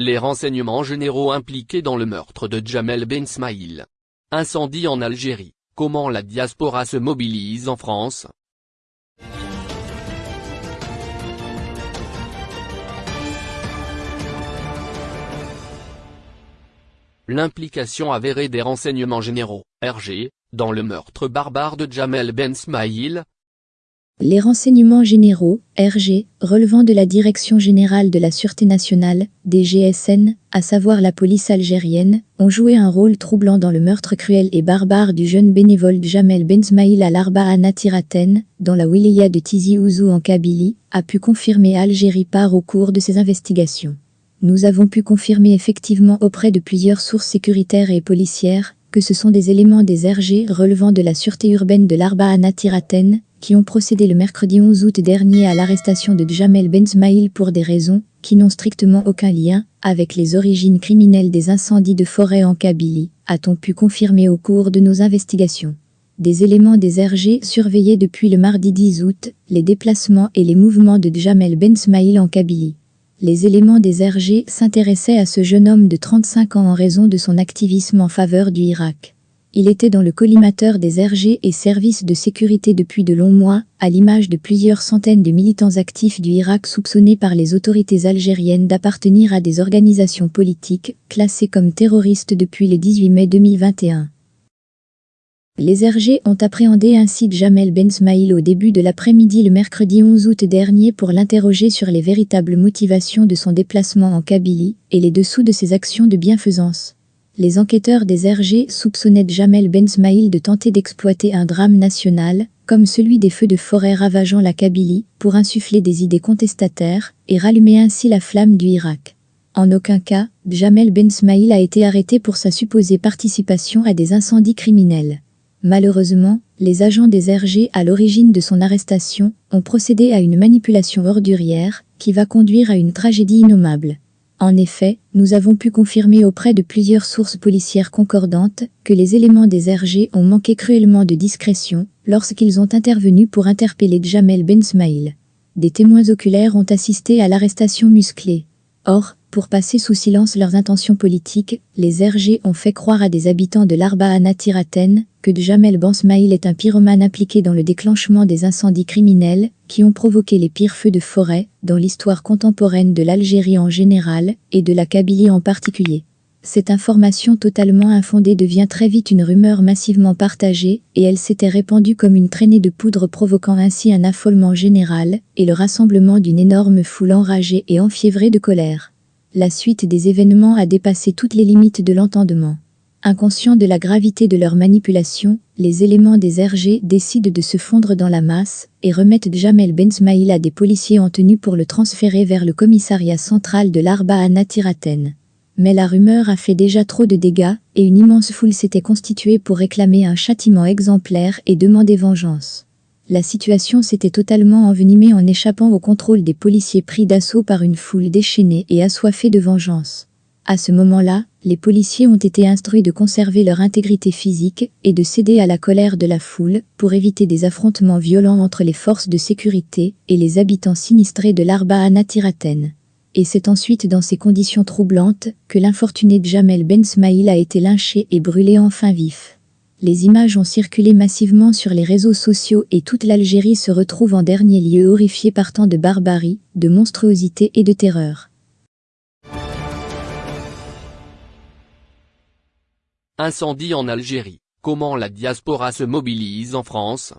Les renseignements généraux impliqués dans le meurtre de Jamel Ben Smaïl. Incendie en Algérie, comment la diaspora se mobilise en France? L'implication avérée des renseignements généraux, RG, dans le meurtre barbare de Jamel Ben Smaïl, les renseignements généraux, RG, relevant de la Direction générale de la Sûreté nationale, DGSN, à savoir la police algérienne, ont joué un rôle troublant dans le meurtre cruel et barbare du jeune bénévole Jamel Benzmaïl à l'Arba à Natiraten, dans la wilaya de Tizi Ouzou en Kabylie, a pu confirmer Algérie par au cours de ses investigations. Nous avons pu confirmer effectivement auprès de plusieurs sources sécuritaires et policières que ce sont des éléments des RG relevant de la sûreté urbaine de l'Arba à Natiraten, qui ont procédé le mercredi 11 août dernier à l'arrestation de Jamel Benzmaïl pour des raisons qui n'ont strictement aucun lien avec les origines criminelles des incendies de forêt en Kabylie, a-t-on pu confirmer au cours de nos investigations. Des éléments des RG surveillaient depuis le mardi 10 août les déplacements et les mouvements de Jamel Benzmaïl en Kabylie. Les éléments des RG s'intéressaient à ce jeune homme de 35 ans en raison de son activisme en faveur du Irak. Il était dans le collimateur des RG et services de sécurité depuis de longs mois, à l'image de plusieurs centaines de militants actifs du Irak soupçonnés par les autorités algériennes d'appartenir à des organisations politiques, classées comme terroristes depuis le 18 mai 2021. Les RG ont appréhendé ainsi Jamel Bensmaïl au début de l'après-midi le mercredi 11 août dernier pour l'interroger sur les véritables motivations de son déplacement en Kabylie et les dessous de ses actions de bienfaisance les enquêteurs des RG soupçonnaient Jamel Bensmaïl de tenter d'exploiter un drame national, comme celui des feux de forêt ravageant la Kabylie, pour insuffler des idées contestataires et rallumer ainsi la flamme du Irak. En aucun cas, Jamel Bensmaïl a été arrêté pour sa supposée participation à des incendies criminels. Malheureusement, les agents des RG à l'origine de son arrestation ont procédé à une manipulation ordurière qui va conduire à une tragédie innommable. En effet, nous avons pu confirmer auprès de plusieurs sources policières concordantes que les éléments des RG ont manqué cruellement de discrétion lorsqu'ils ont intervenu pour interpeller Jamel Bensmaïl. Des témoins oculaires ont assisté à l'arrestation musclée. Or, pour passer sous silence leurs intentions politiques, les RG ont fait croire à des habitants de l'Arba à Natiraten que Jamel Bensmaïl est un pyromane impliqué dans le déclenchement des incendies criminels qui ont provoqué les pires feux de forêt dans l'histoire contemporaine de l'Algérie en général et de la Kabylie en particulier. Cette information totalement infondée devient très vite une rumeur massivement partagée et elle s'était répandue comme une traînée de poudre provoquant ainsi un affolement général et le rassemblement d'une énorme foule enragée et enfiévrée de colère. La suite des événements a dépassé toutes les limites de l'entendement. Inconscients de la gravité de leur manipulation, les éléments des RG décident de se fondre dans la masse et remettent Jamel Bensmaïl à des policiers en tenue pour le transférer vers le commissariat central de l'Arba à. Mais la rumeur a fait déjà trop de dégâts et une immense foule s'était constituée pour réclamer un châtiment exemplaire et demander vengeance. La situation s'était totalement envenimée en échappant au contrôle des policiers pris d'assaut par une foule déchaînée et assoiffée de vengeance. À ce moment-là, les policiers ont été instruits de conserver leur intégrité physique et de céder à la colère de la foule pour éviter des affrontements violents entre les forces de sécurité et les habitants sinistrés de l'Arba à Natiraten. Et c'est ensuite dans ces conditions troublantes que l'infortuné Jamel Ben Smaïl a été lynché et brûlé enfin vif. Les images ont circulé massivement sur les réseaux sociaux et toute l'Algérie se retrouve en dernier lieu horrifiée par tant de barbarie, de monstruosité et de terreur. Incendie en Algérie. Comment la diaspora se mobilise en France?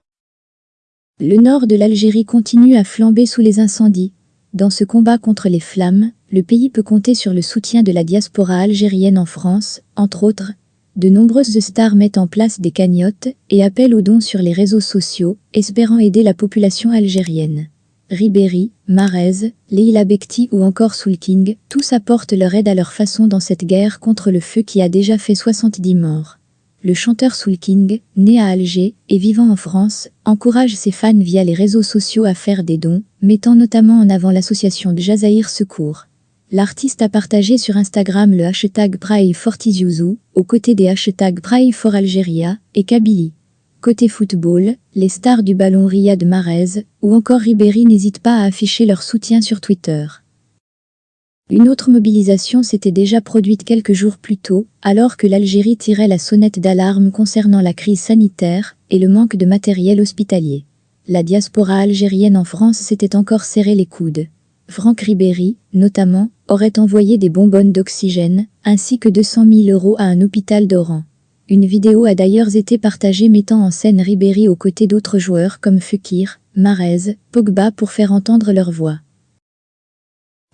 Le nord de l'Algérie continue à flamber sous les incendies. Dans ce combat contre les flammes, le pays peut compter sur le soutien de la diaspora algérienne en France, entre autres. De nombreuses stars mettent en place des cagnottes et appellent aux dons sur les réseaux sociaux, espérant aider la population algérienne. Ribéry, Marez, Leila Bekti ou encore Soulking, tous apportent leur aide à leur façon dans cette guerre contre le feu qui a déjà fait 70 morts. Le chanteur Soulking, né à Alger et vivant en France, encourage ses fans via les réseaux sociaux à faire des dons, mettant notamment en avant l'association de Jazaïr Secours. L'artiste a partagé sur Instagram le hashtag for aux côtés des hashtags Algeria et Kabylie. Côté football, les stars du ballon Riyad Mahrez ou encore Ribéry n'hésitent pas à afficher leur soutien sur Twitter. Une autre mobilisation s'était déjà produite quelques jours plus tôt, alors que l'Algérie tirait la sonnette d'alarme concernant la crise sanitaire et le manque de matériel hospitalier. La diaspora algérienne en France s'était encore serré les coudes. Franck Ribéry, notamment, aurait envoyé des bonbonnes d'oxygène, ainsi que 200 000 euros à un hôpital d'Oran. Une vidéo a d'ailleurs été partagée mettant en scène Ribéry aux côtés d'autres joueurs comme Fekir, Marez, Pogba pour faire entendre leur voix.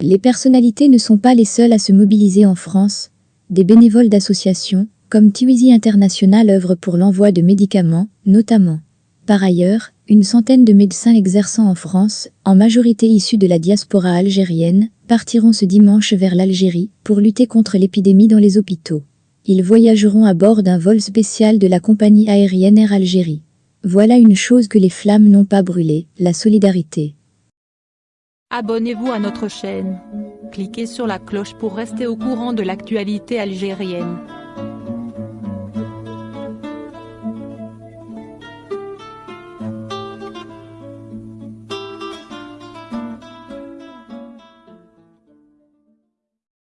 Les personnalités ne sont pas les seules à se mobiliser en France. Des bénévoles d'associations, comme Tiwizi International œuvrent pour l'envoi de médicaments, notamment. Par ailleurs, une centaine de médecins exerçant en France, en majorité issus de la diaspora algérienne, partiront ce dimanche vers l'Algérie pour lutter contre l'épidémie dans les hôpitaux. Ils voyageront à bord d'un vol spécial de la compagnie aérienne Air Algérie. Voilà une chose que les flammes n'ont pas brûlée, la solidarité. Abonnez-vous à notre chaîne. Cliquez sur la cloche pour rester au courant de l'actualité algérienne.